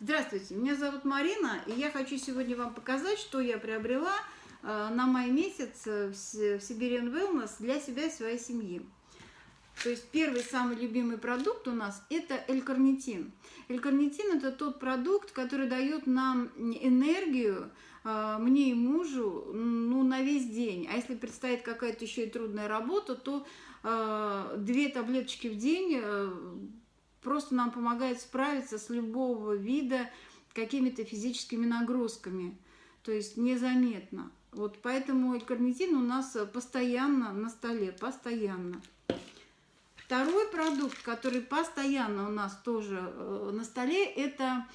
Здравствуйте, меня зовут Марина, и я хочу сегодня вам показать, что я приобрела э, на май месяц в Siberian Wellness для себя и своей семьи. То есть первый самый любимый продукт у нас это L-карнитин. L-карнитин это тот продукт, который дает нам энергию, э, мне и мужу, ну, на весь день. А если предстоит какая-то еще и трудная работа, то э, две таблеточки в день просто нам помогает справиться с любого вида какими-то физическими нагрузками, то есть незаметно. Вот поэтому элькарнитин у нас постоянно на столе, постоянно. Второй продукт, который постоянно у нас тоже э, на столе, это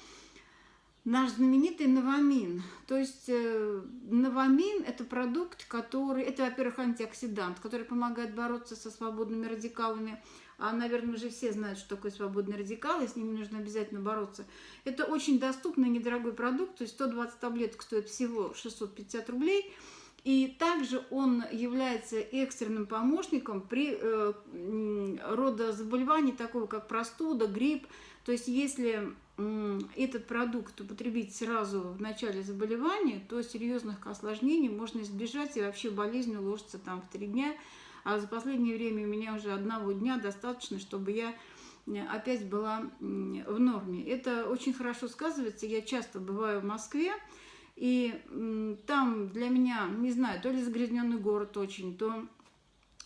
наш знаменитый новамин. То есть э, новамин – это продукт, который, это, во-первых, антиоксидант, который помогает бороться со свободными радикалами, а, наверное, уже все знают, что такое свободный радикал, и с ними нужно обязательно бороться. Это очень доступный, недорогой продукт, то есть 120 таблеток стоит всего 650 рублей, и также он является экстренным помощником при э, рода заболеваний, такого как простуда, грипп. То есть если этот продукт употребить сразу в начале заболевания, то серьезных осложнений можно избежать, и вообще болезнь уложится там в три дня – а за последнее время у меня уже одного дня достаточно, чтобы я э, опять была в норме. Это очень хорошо сказывается. Я часто бываю в Москве, и там для меня, не знаю, то ли загрязненный город очень, то,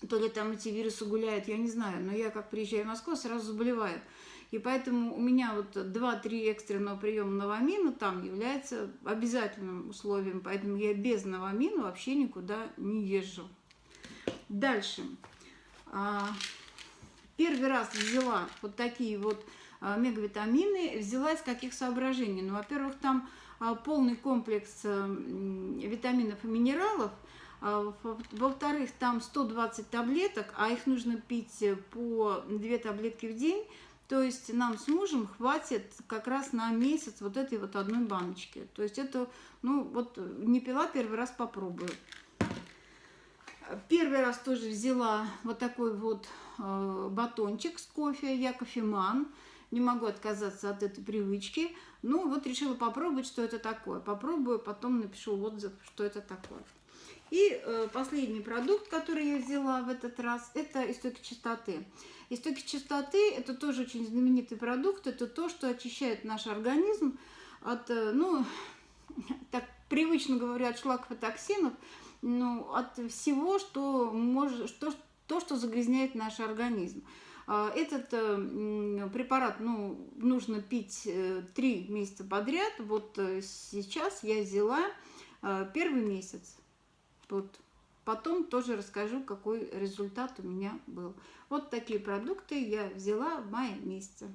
то ли там эти вирусы гуляют, я не знаю. Но я как приезжаю в Москву, сразу заболеваю. И поэтому у меня вот 2-3 экстренного приема новамина там является обязательным условием. Поэтому я без новамина вообще никуда не езжу. Дальше. А, первый раз взяла вот такие вот мегавитамины. Взяла из каких соображений? Ну, во-первых, там а, полный комплекс витаминов и минералов. Во-вторых, там 120 таблеток, а их нужно пить по 2 таблетки в день. То есть нам с мужем хватит как раз на месяц вот этой вот одной баночки. То есть это, ну вот не пила, первый раз попробую. Первый раз тоже взяла вот такой вот э, батончик с кофе, я кофеман. Не могу отказаться от этой привычки. Ну, вот решила попробовать, что это такое. Попробую, потом напишу отзыв, что это такое. И э, последний продукт, который я взяла в этот раз, это истоки чистоты. Истоки чистоты – это тоже очень знаменитый продукт. Это то, что очищает наш организм от, э, ну, так привычно говорят, шлаков и токсинов – ну, от всего, что может, что, то, что загрязняет наш организм. А, этот э, препарат ну, нужно пить э, три месяца подряд. Вот э, сейчас я взяла первый месяц. Вот. Потом тоже расскажу, какой результат у меня был. Вот такие продукты я взяла в мае месяце.